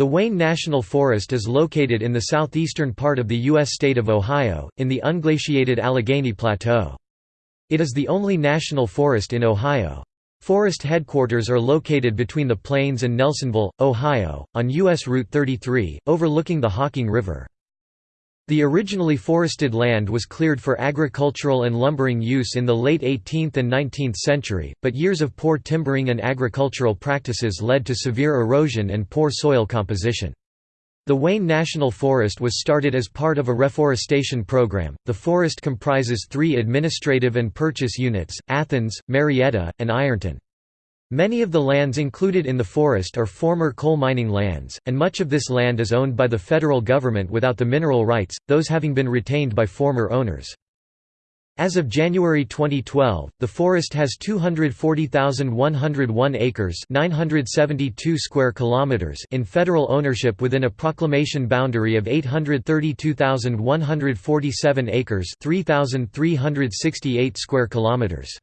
The Wayne National Forest is located in the southeastern part of the U.S. state of Ohio, in the unglaciated Allegheny Plateau. It is the only national forest in Ohio. Forest headquarters are located between the Plains and Nelsonville, Ohio, on U.S. Route 33, overlooking the Hocking River. The originally forested land was cleared for agricultural and lumbering use in the late 18th and 19th century, but years of poor timbering and agricultural practices led to severe erosion and poor soil composition. The Wayne National Forest was started as part of a reforestation program. The forest comprises three administrative and purchase units Athens, Marietta, and Ironton. Many of the lands included in the forest are former coal mining lands, and much of this land is owned by the federal government without the mineral rights, those having been retained by former owners. As of January 2012, the forest has 240,101 acres 972 square kilometers in federal ownership within a proclamation boundary of 832,147 acres 3,368 square kilometers.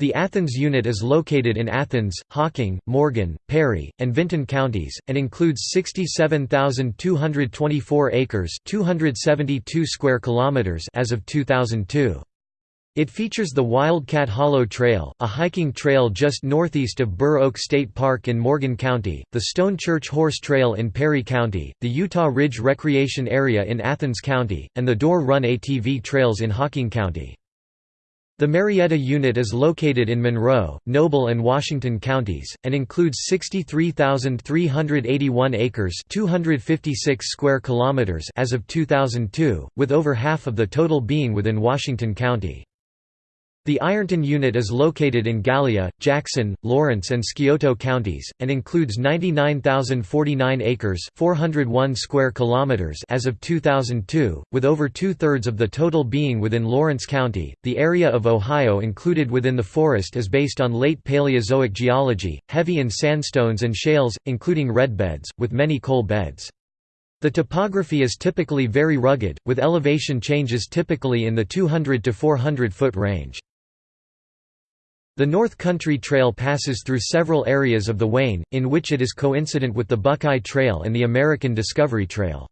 The Athens unit is located in Athens, Hocking, Morgan, Perry, and Vinton counties, and includes 67,224 acres 272 square kilometers as of 2002. It features the Wildcat Hollow Trail, a hiking trail just northeast of Burr Oak State Park in Morgan County, the Stone Church Horse Trail in Perry County, the Utah Ridge Recreation Area in Athens County, and the Dorr Run ATV trails in Hocking County. The Marietta unit is located in Monroe, Noble and Washington counties, and includes 63,381 acres 256 square kilometers as of 2002, with over half of the total being within Washington County. The Ironton unit is located in Gallia, Jackson, Lawrence and Scioto counties, and includes 99,049 acres 401 square kilometers as of 2002, with over two-thirds of the total being within Lawrence County. The area of Ohio included within the forest is based on late Paleozoic geology, heavy in sandstones and shales, including red beds, with many coal beds. The topography is typically very rugged, with elevation changes typically in the 200 to 400 foot range. The North Country Trail passes through several areas of the Wayne, in which it is coincident with the Buckeye Trail and the American Discovery Trail.